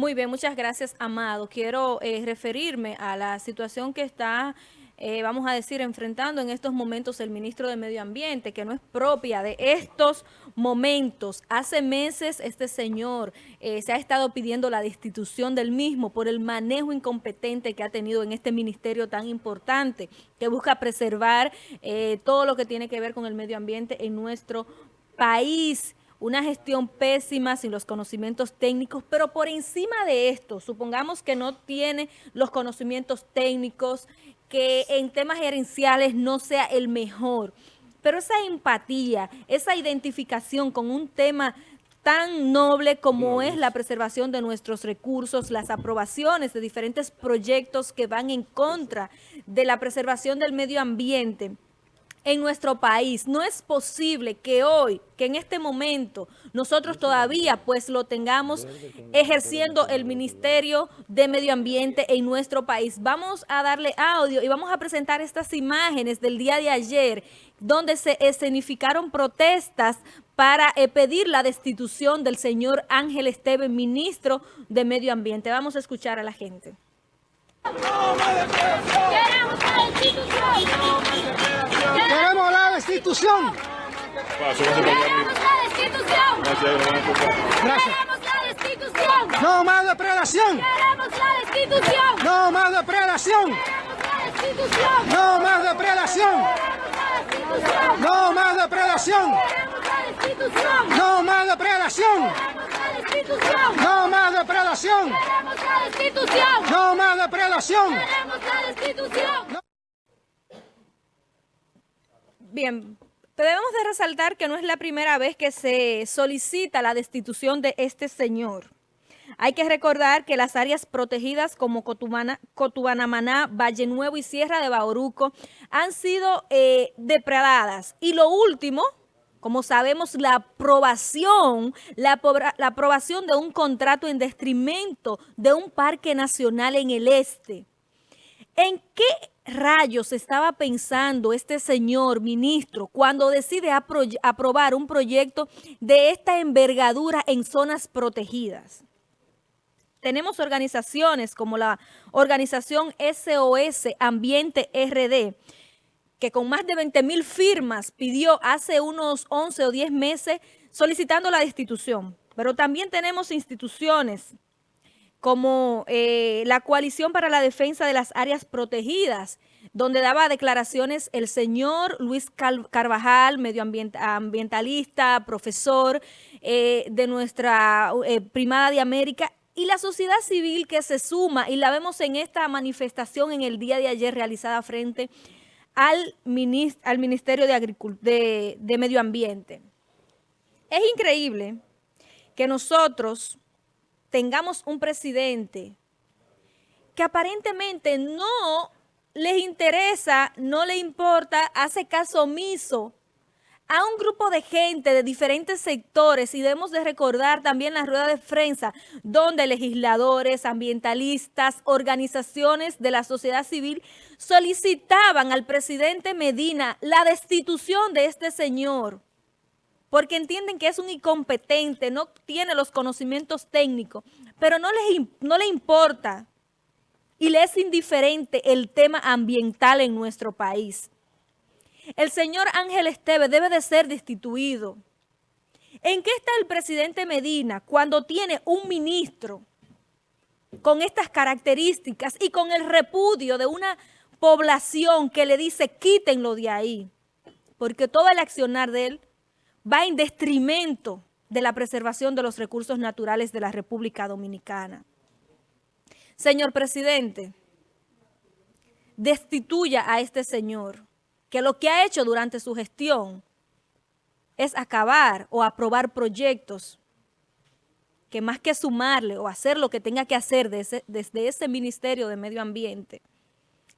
Muy bien, muchas gracias, Amado. Quiero eh, referirme a la situación que está eh, vamos a decir, enfrentando en estos momentos el ministro de Medio Ambiente, que no es propia de estos momentos. Hace meses este señor eh, se ha estado pidiendo la destitución del mismo por el manejo incompetente que ha tenido en este ministerio tan importante, que busca preservar eh, todo lo que tiene que ver con el medio ambiente en nuestro país una gestión pésima, sin los conocimientos técnicos, pero por encima de esto, supongamos que no tiene los conocimientos técnicos, que en temas gerenciales no sea el mejor, pero esa empatía, esa identificación con un tema tan noble como es la preservación de nuestros recursos, las aprobaciones de diferentes proyectos que van en contra de la preservación del medio ambiente, en nuestro país. No es posible que hoy, que en este momento, nosotros todavía pues lo tengamos ejerciendo el Ministerio de Medio Ambiente en nuestro país. Vamos a darle audio y vamos a presentar estas imágenes del día de ayer, donde se escenificaron protestas para eh, pedir la destitución del señor Ángel Esteban, ministro de Medio Ambiente. Vamos a escuchar a la gente. La destitución. Queremos la destitución. Gracias. Queremos la destitución. No más depredación. Queremos la destitución. No más depredación. No más depredación. No más depredación. No más depredación. No más depredación. No más depredación. Bien, debemos de resaltar que no es la primera vez que se solicita la destitución de este señor. Hay que recordar que las áreas protegidas como Cotubana, Cotubanamaná, Valle Nuevo y Sierra de Bauruco han sido eh, depredadas. Y lo último, como sabemos, la aprobación, la, la, aprobación de un contrato en detrimento de un parque nacional en el este. ¿En qué rayos estaba pensando este señor ministro cuando decide apro aprobar un proyecto de esta envergadura en zonas protegidas? Tenemos organizaciones como la organización SOS Ambiente RD, que con más de 20 mil firmas pidió hace unos 11 o 10 meses solicitando la destitución. Pero también tenemos instituciones como eh, la Coalición para la Defensa de las Áreas Protegidas, donde daba declaraciones el señor Luis Carvajal, medioambientalista, profesor eh, de nuestra eh, Primada de América, y la sociedad civil que se suma, y la vemos en esta manifestación en el día de ayer realizada frente al, al Ministerio de Medio Ambiente. Es increíble que nosotros tengamos un presidente que aparentemente no les interesa, no le importa, hace caso omiso a un grupo de gente de diferentes sectores. Y debemos de recordar también la rueda de prensa donde legisladores, ambientalistas, organizaciones de la sociedad civil solicitaban al presidente Medina la destitución de este señor porque entienden que es un incompetente, no tiene los conocimientos técnicos, pero no, les, no importa y le es indiferente el tema ambiental en nuestro país. El señor Ángel Esteve debe de ser destituido. ¿En qué está el presidente Medina cuando tiene un ministro con estas características y con el repudio de una población que le dice quítenlo de ahí? Porque todo el accionar de él va en detrimento de la preservación de los recursos naturales de la República Dominicana. Señor presidente, destituya a este señor que lo que ha hecho durante su gestión es acabar o aprobar proyectos que más que sumarle o hacer lo que tenga que hacer desde, ese Ministerio de Medio Ambiente,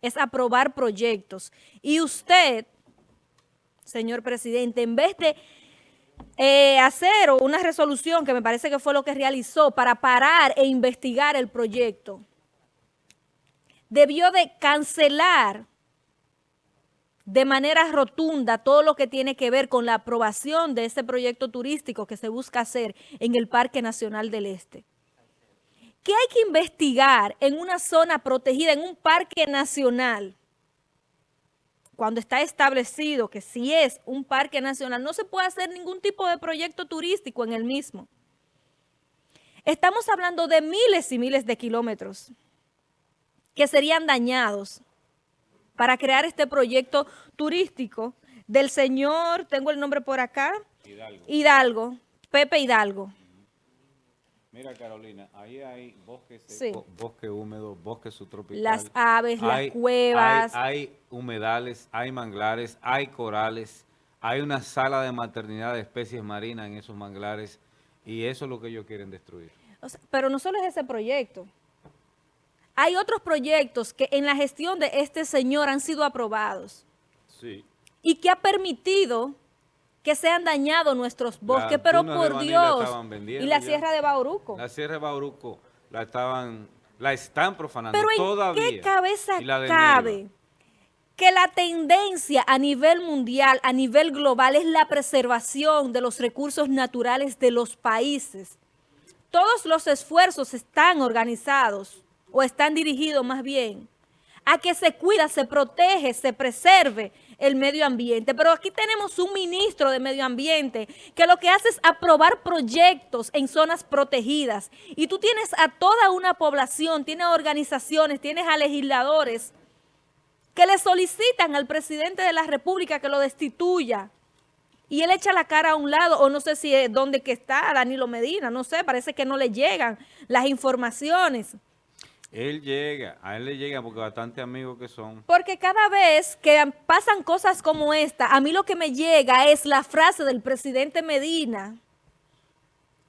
es aprobar proyectos. Y usted, señor presidente, en vez de eh, hacer una resolución, que me parece que fue lo que realizó, para parar e investigar el proyecto, debió de cancelar de manera rotunda todo lo que tiene que ver con la aprobación de este proyecto turístico que se busca hacer en el Parque Nacional del Este. ¿Qué hay que investigar en una zona protegida, en un parque nacional? Cuando está establecido que si es un parque nacional, no se puede hacer ningún tipo de proyecto turístico en el mismo. Estamos hablando de miles y miles de kilómetros que serían dañados para crear este proyecto turístico del señor, tengo el nombre por acá, Hidalgo, Hidalgo Pepe Hidalgo. Mira, Carolina, ahí hay bosque seco, bosque húmedo, bosque subtropical. Las aves, las cuevas. Hay, hay, humedales, hay manglares, hay corales, hay una sala de maternidad de especies marinas en esos manglares y eso es lo que ellos quieren destruir. pero no solo es ese proyecto. Hay otros proyectos que en la gestión de este señor han sido aprobados. Sí. Y que ha permitido que se han dañado nuestros bosques, pero por Dios. y la Sierra de Bauruco. La Sierra de Bauruco la estaban, la están profanando pero todavía. ¿en qué cabeza cabe que la tendencia a nivel mundial, a nivel global, es la preservación de los recursos naturales de los países? Todos los esfuerzos están organizados, o están dirigidos más bien, a que se cuida, se protege, se preserve el medio ambiente. Pero aquí tenemos un ministro de medio ambiente que lo que hace es aprobar proyectos en zonas protegidas. Y tú tienes a toda una población, tienes organizaciones, tienes a legisladores que le solicitan al presidente de la República que lo destituya. Y él echa la cara a un lado, o no sé si es donde que está Danilo Medina, no sé, parece que no le llegan las informaciones. Él llega, a él le llega porque bastante amigos que son. Porque cada vez que pasan cosas como esta, a mí lo que me llega es la frase del presidente Medina,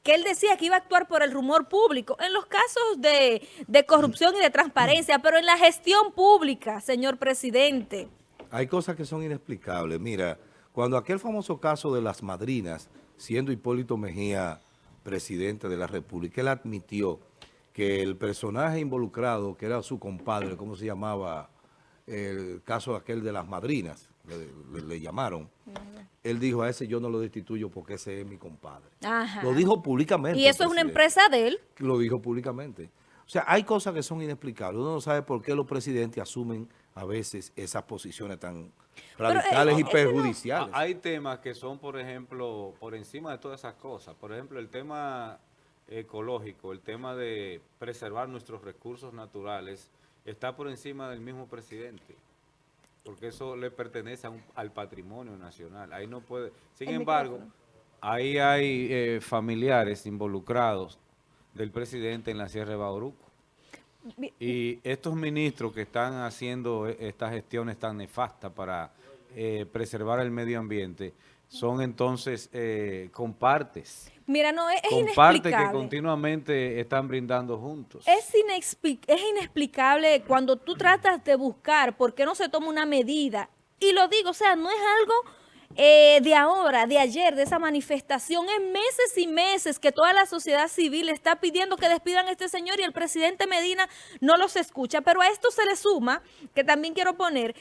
que él decía que iba a actuar por el rumor público, en los casos de, de corrupción y de transparencia, pero en la gestión pública, señor presidente. Hay cosas que son inexplicables. Mira, cuando aquel famoso caso de las madrinas, siendo Hipólito Mejía presidente de la República, él admitió que el personaje involucrado, que era su compadre, ¿cómo se llamaba? El caso aquel de las madrinas, le, llamaron. Él dijo, a ese yo no lo destituyo porque ese es mi compadre. Lo dijo públicamente. Y eso es una empresa de él. Lo dijo públicamente. O sea, hay cosas que son inexplicables. Uno no sabe por qué los presidentes asumen a veces esas posiciones tan radicales eh, y perjudiciales. hay temas que son, por ejemplo, por encima de todas esas cosas. Por ejemplo, el tema ecológico, el tema de preservar nuestros recursos naturales, está por encima del mismo presidente, porque eso le pertenece al patrimonio nacional. Ahí no puede. Sin embargo, ahí hay eh, familiares involucrados del presidente en la Sierra de Bauruco. Y estos ministros que están haciendo e, estas gestiones tan nefastas para eh, preservar el medio ambiente, son entonces eh, compartes. Mira, no, es, que continuamente están brindando juntos. Es, es inexplicable cuando tú tratas de buscar por qué no se toma una medida. Y lo digo, o sea, no es algo eh, de ahora, de ayer, de esa manifestación. En meses y meses que toda la sociedad civil está pidiendo que despidan a este señor y el presidente Medina no los escucha. Pero a esto se le suma, que también quiero poner,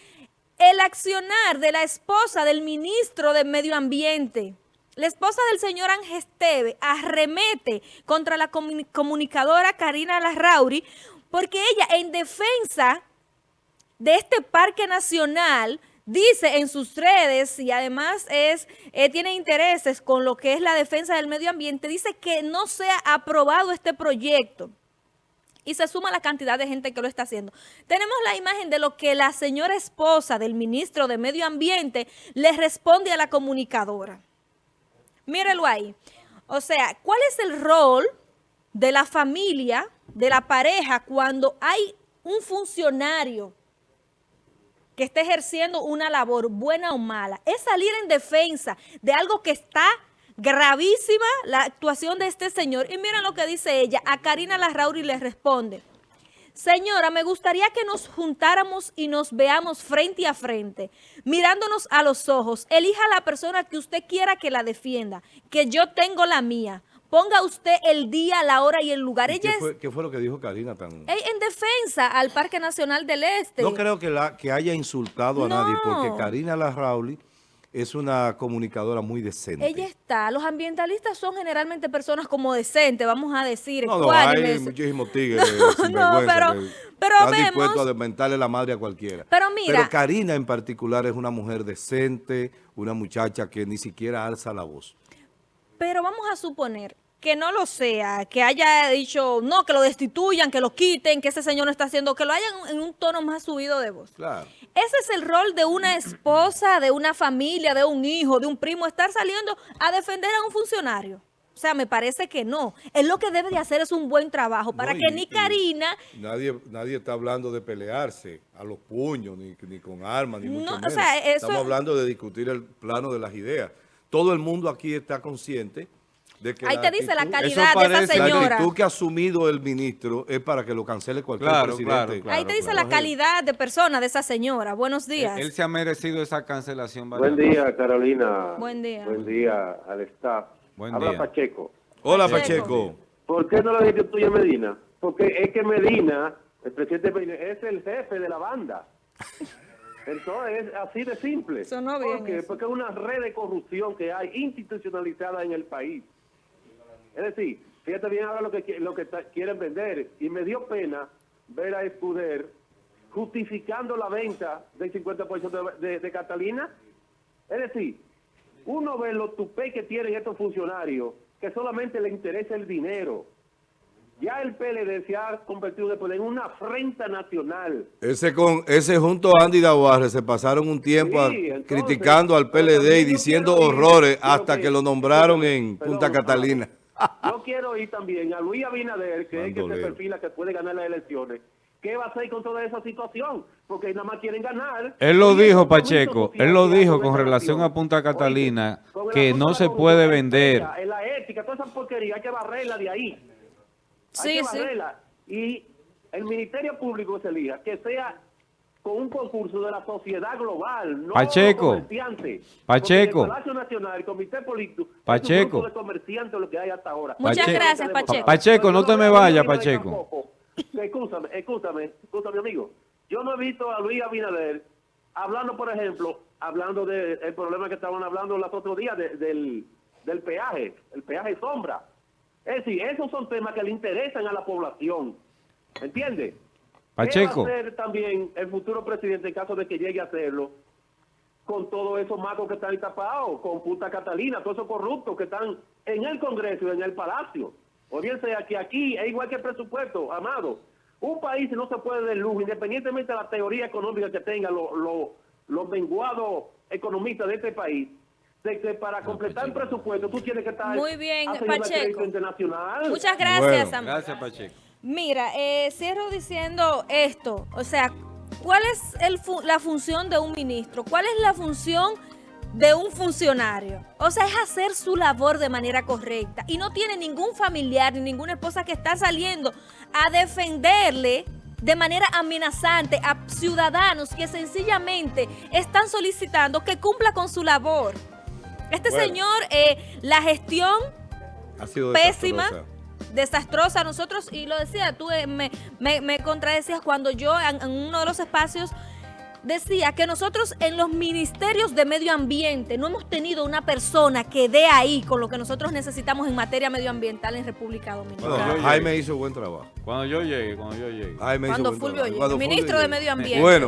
el accionar de la esposa del ministro de Medio Ambiente. La esposa del señor Ángel Esteve arremete contra la comunicadora Karina Larrauri porque ella en defensa de este parque nacional dice en sus redes y además es eh, tiene intereses con lo que es la defensa del medio ambiente, dice que no se ha aprobado este proyecto y se suma la cantidad de gente que lo está haciendo. Tenemos la imagen de lo que la señora esposa del ministro de Medio Ambiente le responde a la comunicadora. Mírelo ahí. O sea, ¿cuál es el rol de la familia, de la pareja, cuando hay un funcionario que está ejerciendo una labor buena o mala? Es salir en defensa de algo que está Gravísima la actuación de este señor. Y miren lo que dice ella. A Karina Larrauri le responde. Señora, me gustaría que nos juntáramos y nos veamos frente a frente, mirándonos a los ojos. Elija la persona que usted quiera que la defienda, que yo tengo la mía. Ponga usted el día, la hora y el lugar. Ella qué, fue, ¿Qué fue lo que dijo Karina tan...? En defensa al Parque Nacional del Este. No creo que, la, que haya insultado a nadie, porque Karina Larrauri es una comunicadora muy decente. Ella está. Los ambientalistas son generalmente personas como decentes, vamos a decir. No, no, hay muchísimos tigres No, sinvergüenza pero- que pero están vemos- dispuestos a desmentarle la madre a cualquiera. Pero mira- Pero Karina en particular es una mujer decente, una muchacha que ni siquiera alza la voz. Pero vamos a suponer que no lo sea, que haya dicho, no, que lo destituyan, que lo quiten, que ese señor no está haciendo, que lo hayan en un tono más subido de voz. Claro. Ese es el rol de una esposa, de una familia, de un hijo, de un primo, estar saliendo a defender a un funcionario. O sea, me parece que no. Él lo que debe de hacer es un buen trabajo para No, que y- ni Karina... Nadie, nadie está hablando de pelearse a los puños, ni, ni con armas, ni No, mucho o menos. sea, eso- Estamos hablando de discutir el plano de las ideas. Todo el mundo aquí está consciente de que Ahí te dice la calidad Eso de esa parece- La señora. actitud que ha asumido el ministro es para que lo cancele cualquier Claro, presidente. claro, claro. Ahí te dice claro. la calidad de persona de esa señora. Buenos días. Él, él se ha merecido esa cancelación. Buen día, Carolina. Buen día. Buen día al staff. Buen Habla día. Pacheco. Hola, Pacheco. Pacheco. ¿Por qué no lo destituye Medina? Porque es que Medina, el presidente Medina, es el jefe de la banda. Entonces, es así de simple. Sonó bien ¿Por qué? eso. Porque es una red de corrupción que hay institucionalizada en el país. Es decir, fíjate bien ahora lo que, lo que quieren vender. Y me dio pena ver a Escuder justificando la venta del 50% de, de, de Catalina. Es decir, uno ve los tupé que tienen estos funcionarios, que solamente le interesa el dinero. Ya el PLD se ha convertido después en una afrenta nacional. Ese con ese junto a Andy Dawarre se pasaron un tiempo a- entonces, criticando al PLD y diciendo horrores hasta que, que- lo nombraron en Perdón, Punta. Catalina. Yo quiero ir también a Luis Abinader, que es el que se perfila que puede ganar las elecciones. ¿Qué va a hacer con toda esa situación? Porque nada más quieren ganar. Él lo dijo, Pacheco, él lo dijo con relación a Punta Catalina, Oye, que no se puede vender. En la ética, toda esa porquería, hay que barrerla de ahí. Hay Sí, que sí. barrerla. Y el Ministerio Público que se elija, que sea con un concurso de la sociedad global, no Pacheco. los. Pacheco. Porque el Palacio Nacional, el Comité Político, Pacheco. es un de comerciantes lo que hay hasta ahora. Muchas Pacheco. gracias, Pacheco. Pacheco, no te me vayas, Pacheco. Escúchame, escúchame, escúchame, amigo. Yo no he visto a Luis Abinader hablando, por ejemplo, hablando del problema que estaban hablando los otros días de- del, del peaje, el peaje sombra. Es decir, esos son temas que le interesan a la población. ¿Entiendes? Pacheco. ¿Qué va a hacer también el futuro presidente en caso de que llegue a hacerlo? Con todos esos macos que están ahí tapados, con Punta Catalina, todos esos corruptos que están en el Congreso y en el Palacio. O bien sea que aquí es igual que el presupuesto, amado. Un país no se puede de lujo, independientemente de la teoría económica que tengan los los- los menguados economistas de este país, de que para completar el presupuesto tú tienes que estar Muy bien, Pacheco. internacional. Muchas gracias, Bueno. Gracias, Pacheco. Mira, eh, cierro diciendo esto, o sea, ¿cuál es el fu- la función de un ministro? ¿Cuál es la función de un funcionario? O sea, es hacer su labor de manera correcta y no tiene ningún familiar ni ninguna esposa que está saliendo a defenderle de manera amenazante a ciudadanos que sencillamente están solicitando que cumpla con su labor. Este Bueno. señor, eh, la gestión Ha sido pésima, desastrosa. Desastrosa. Nosotros, y lo decía, tú eh, me, me, me contradecías cuando yo en, en uno de los espacios decía que nosotros en los ministerios de medio ambiente no hemos tenido una persona que dé ahí con lo que nosotros necesitamos en materia medioambiental en República Dominicana. Bueno, Jaime llegué. hizo buen trabajo. Cuando yo llegue, cuando yo llegue. Jaime hizo Cuando buen Fulvio trabajo. llegue. Cuando Fulvio Ministro de. Medio Ambiente. Bueno,